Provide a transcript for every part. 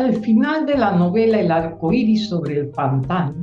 Al final de la novela El arco iris sobre el pantano,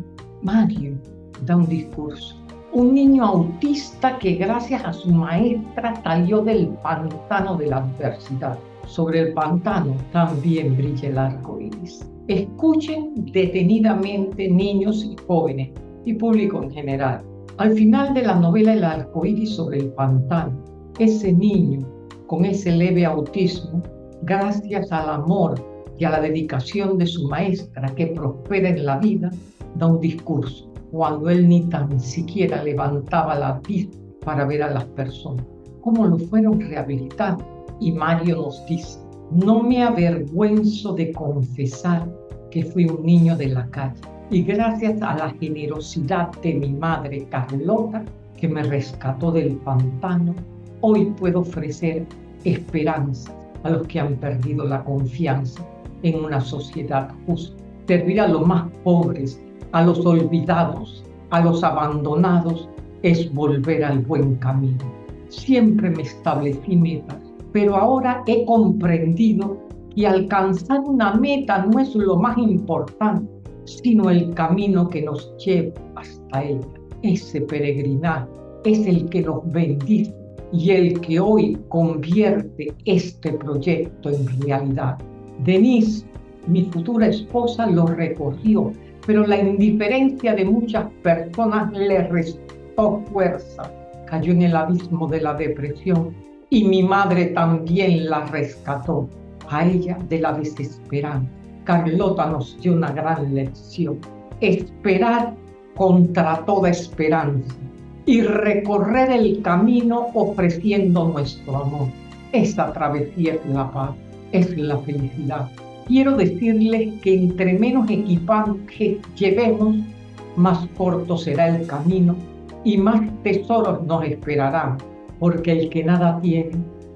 Mario da un discurso. Un niño autista que gracias a su maestra salió del pantano de la adversidad. Sobre el pantano también brilla el arco iris. Escuchen detenidamente niños y jóvenes y público en general. Al final de la novela El arco iris sobre el pantano, ese niño con ese leve autismo, gracias al amor y a la dedicación de su maestra que prospera en la vida, da un discurso cuando él ni tan siquiera levantaba la vista para ver a las personas, cómo lo fueron rehabilitando. Y Mario nos dice, no me avergüenzo de confesar que fui un niño de la calle y gracias a la generosidad de mi madre Carlota, que me rescató del pantano, hoy puedo ofrecer esperanza a los que han perdido la confianza en una sociedad justa, servir a los más pobres, a los olvidados, a los abandonados, es volver al buen camino. Siempre me establecí metas, pero ahora he comprendido que alcanzar una meta no es lo más importante, sino el camino que nos lleva hasta ella. Ese peregrinaje es el que nos bendice y el que hoy convierte este proyecto en realidad. Denise, mi futura esposa, lo recorrió, pero la indiferencia de muchas personas le restó fuerza. Cayó en el abismo de la depresión y mi madre también la rescató, a ella de la desesperanza. Carlota nos dio una gran lección. Esperar contra toda esperanza y recorrer el camino ofreciendo nuestro amor. Esa travesía es la paz, es la felicidad. Quiero decirles que entre menos equipaje llevemos, más corto será el camino y más tesoros nos esperarán, porque el que nada tiene,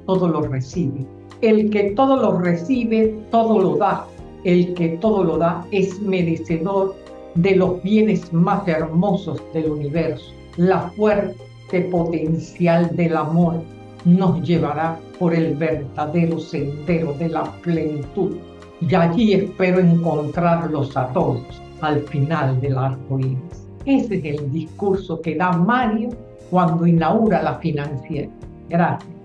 todo lo recibe. El que todo lo recibe, todo lo da. El que todo lo da es merecedor de los bienes más hermosos del universo la fuerte potencial del amor nos llevará por el verdadero sendero de la plenitud. Y allí espero encontrarlos a todos al final del arco iris. Ese es el discurso que da Mario cuando inaugura la financiera. Gracias.